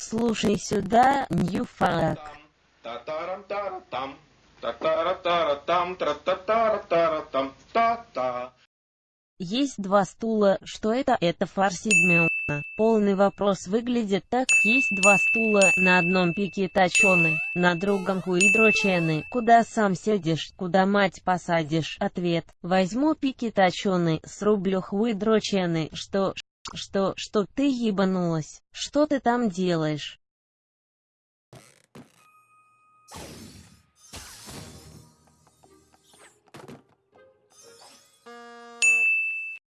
Слушай сюда, Ньюфак. Есть два стула, что это? Это фарсидмеуна. Полный вопрос выглядит так, есть два стула, на одном пике точены, на другом хуидрочены, куда сам сядешь, куда мать посадишь. Ответ, возьму пики точены, срублю хуидрочены, что, что, что ты ебанулась, что ты там делаешь?